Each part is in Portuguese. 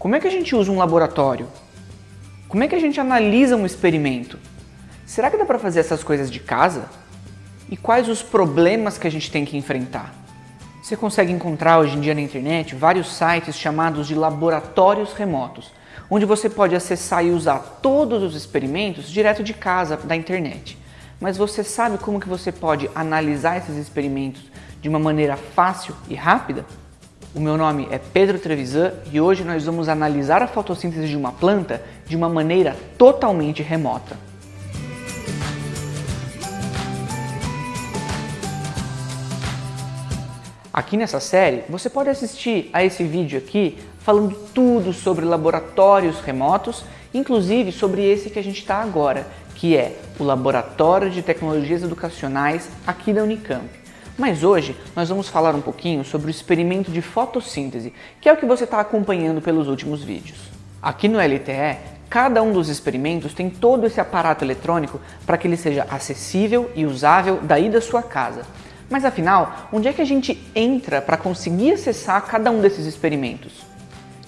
Como é que a gente usa um laboratório? Como é que a gente analisa um experimento? Será que dá para fazer essas coisas de casa? E quais os problemas que a gente tem que enfrentar? Você consegue encontrar hoje em dia na internet vários sites chamados de laboratórios remotos, onde você pode acessar e usar todos os experimentos direto de casa da internet. Mas você sabe como que você pode analisar esses experimentos de uma maneira fácil e rápida? O meu nome é Pedro Trevisan e hoje nós vamos analisar a fotossíntese de uma planta de uma maneira totalmente remota. Aqui nessa série, você pode assistir a esse vídeo aqui falando tudo sobre laboratórios remotos, inclusive sobre esse que a gente está agora, que é o Laboratório de Tecnologias Educacionais aqui da Unicamp. Mas hoje nós vamos falar um pouquinho sobre o experimento de fotossíntese, que é o que você está acompanhando pelos últimos vídeos. Aqui no LTE, cada um dos experimentos tem todo esse aparato eletrônico para que ele seja acessível e usável daí da sua casa. Mas afinal, onde é que a gente entra para conseguir acessar cada um desses experimentos?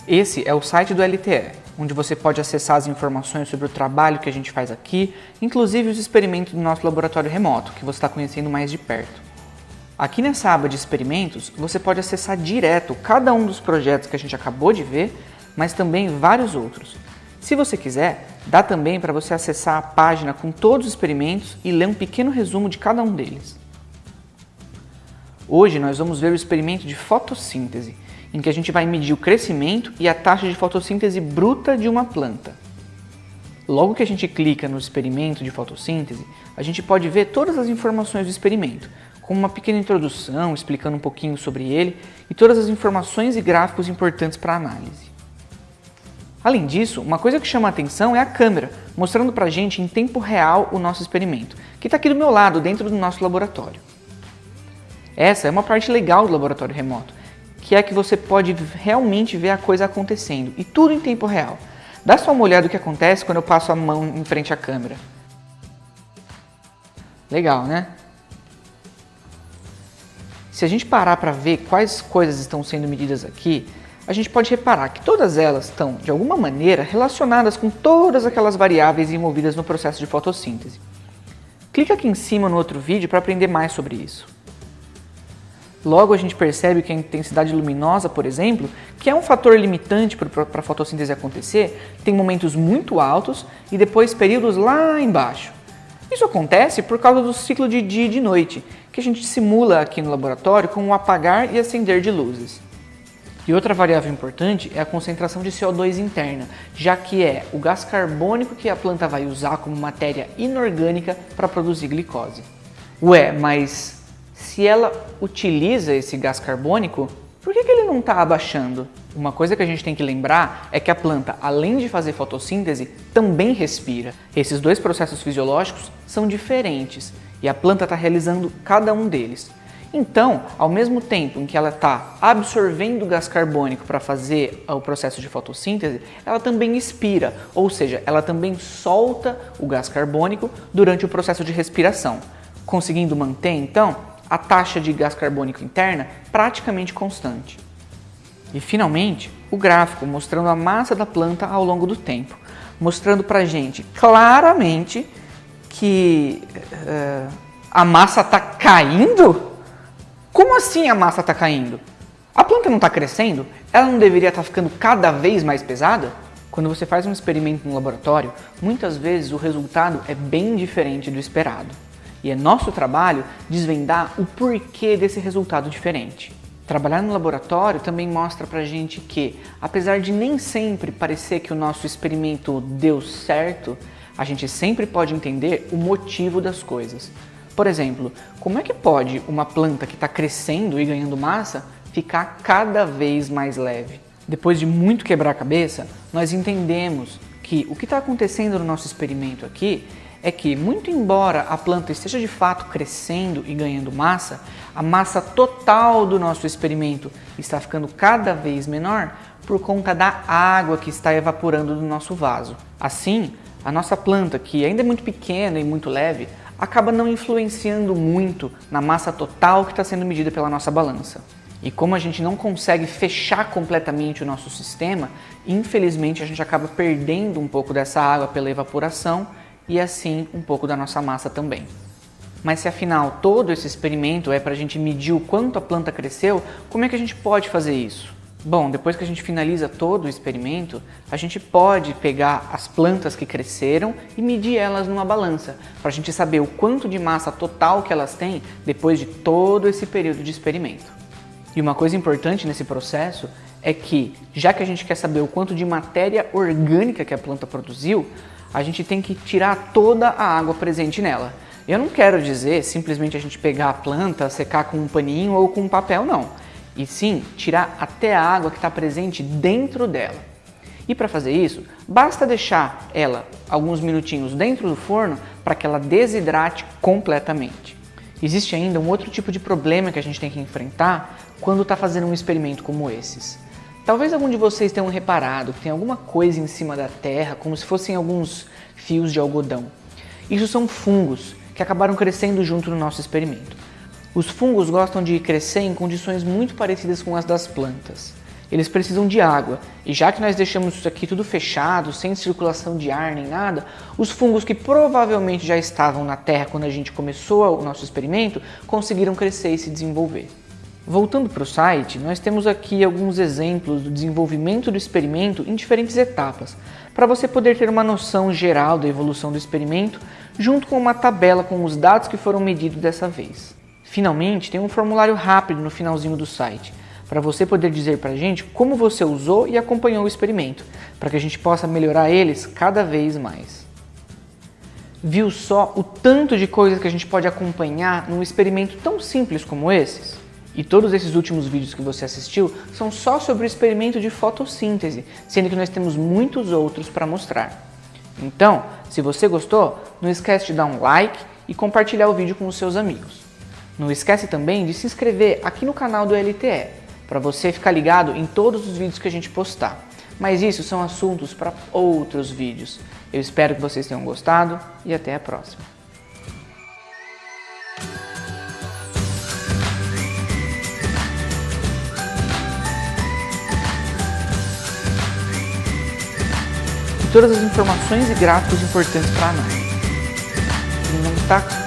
Esse é o site do LTE, onde você pode acessar as informações sobre o trabalho que a gente faz aqui, inclusive os experimentos do nosso laboratório remoto, que você está conhecendo mais de perto. Aqui nessa aba de experimentos, você pode acessar direto cada um dos projetos que a gente acabou de ver, mas também vários outros. Se você quiser, dá também para você acessar a página com todos os experimentos e ler um pequeno resumo de cada um deles. Hoje nós vamos ver o experimento de fotossíntese, em que a gente vai medir o crescimento e a taxa de fotossíntese bruta de uma planta. Logo que a gente clica no experimento de fotossíntese, a gente pode ver todas as informações do experimento, com uma pequena introdução, explicando um pouquinho sobre ele e todas as informações e gráficos importantes para a análise. Além disso, uma coisa que chama a atenção é a câmera, mostrando para a gente em tempo real o nosso experimento, que está aqui do meu lado, dentro do nosso laboratório. Essa é uma parte legal do laboratório remoto, que é que você pode realmente ver a coisa acontecendo, e tudo em tempo real. Dá só uma olhada no que acontece quando eu passo a mão em frente à câmera. Legal, né? Se a gente parar para ver quais coisas estão sendo medidas aqui, a gente pode reparar que todas elas estão, de alguma maneira, relacionadas com todas aquelas variáveis envolvidas no processo de fotossíntese. Clica aqui em cima no outro vídeo para aprender mais sobre isso. Logo a gente percebe que a intensidade luminosa, por exemplo, que é um fator limitante para a fotossíntese acontecer, tem momentos muito altos e depois períodos lá embaixo. Isso acontece por causa do ciclo de dia e de noite, que a gente simula aqui no laboratório com o apagar e acender de luzes. E outra variável importante é a concentração de CO2 interna, já que é o gás carbônico que a planta vai usar como matéria inorgânica para produzir glicose. Ué, mas se ela utiliza esse gás carbônico, por que, que ele não está abaixando? Uma coisa que a gente tem que lembrar é que a planta, além de fazer fotossíntese, também respira. Esses dois processos fisiológicos são diferentes e a planta está realizando cada um deles. Então, ao mesmo tempo em que ela está absorvendo gás carbônico para fazer o processo de fotossíntese, ela também expira, ou seja, ela também solta o gás carbônico durante o processo de respiração, conseguindo manter, então, a taxa de gás carbônico interna praticamente constante. E finalmente, o gráfico mostrando a massa da planta ao longo do tempo, mostrando para gente claramente que uh, a massa está caindo? Como assim a massa está caindo? A planta não está crescendo? Ela não deveria estar tá ficando cada vez mais pesada? Quando você faz um experimento no laboratório, muitas vezes o resultado é bem diferente do esperado. E é nosso trabalho desvendar o porquê desse resultado diferente. Trabalhar no laboratório também mostra pra gente que, apesar de nem sempre parecer que o nosso experimento deu certo, a gente sempre pode entender o motivo das coisas. Por exemplo, como é que pode uma planta que está crescendo e ganhando massa ficar cada vez mais leve? Depois de muito quebrar a cabeça, nós entendemos que o que está acontecendo no nosso experimento aqui é que, muito embora a planta esteja de fato crescendo e ganhando massa, a massa total do nosso experimento está ficando cada vez menor por conta da água que está evaporando do nosso vaso. Assim, a nossa planta, que ainda é muito pequena e muito leve, acaba não influenciando muito na massa total que está sendo medida pela nossa balança. E como a gente não consegue fechar completamente o nosso sistema, infelizmente a gente acaba perdendo um pouco dessa água pela evaporação e assim um pouco da nossa massa também. Mas se afinal todo esse experimento é para a gente medir o quanto a planta cresceu, como é que a gente pode fazer isso? Bom, depois que a gente finaliza todo o experimento, a gente pode pegar as plantas que cresceram e medir elas numa balança, para a gente saber o quanto de massa total que elas têm depois de todo esse período de experimento. E uma coisa importante nesse processo é que, já que a gente quer saber o quanto de matéria orgânica que a planta produziu, a gente tem que tirar toda a água presente nela. Eu não quero dizer simplesmente a gente pegar a planta, secar com um paninho ou com um papel, não. E sim, tirar até a água que está presente dentro dela. E para fazer isso, basta deixar ela alguns minutinhos dentro do forno para que ela desidrate completamente. Existe ainda um outro tipo de problema que a gente tem que enfrentar quando está fazendo um experimento como esses. Talvez algum de vocês tenham reparado que tem alguma coisa em cima da terra, como se fossem alguns fios de algodão. Isso são fungos que acabaram crescendo junto no nosso experimento. Os fungos gostam de crescer em condições muito parecidas com as das plantas. Eles precisam de água, e já que nós deixamos isso aqui tudo fechado, sem circulação de ar nem nada, os fungos que provavelmente já estavam na terra quando a gente começou o nosso experimento, conseguiram crescer e se desenvolver. Voltando para o site, nós temos aqui alguns exemplos do desenvolvimento do experimento em diferentes etapas, para você poder ter uma noção geral da evolução do experimento, junto com uma tabela com os dados que foram medidos dessa vez. Finalmente, tem um formulário rápido no finalzinho do site, para você poder dizer para a gente como você usou e acompanhou o experimento, para que a gente possa melhorar eles cada vez mais. Viu só o tanto de coisas que a gente pode acompanhar num experimento tão simples como esses? E todos esses últimos vídeos que você assistiu são só sobre o experimento de fotossíntese, sendo que nós temos muitos outros para mostrar. Então, se você gostou, não esquece de dar um like e compartilhar o vídeo com os seus amigos. Não esquece também de se inscrever aqui no canal do LTE, para você ficar ligado em todos os vídeos que a gente postar. Mas isso são assuntos para outros vídeos. Eu espero que vocês tenham gostado e até a próxima. todas as informações e gráficos importantes para a análise. Não está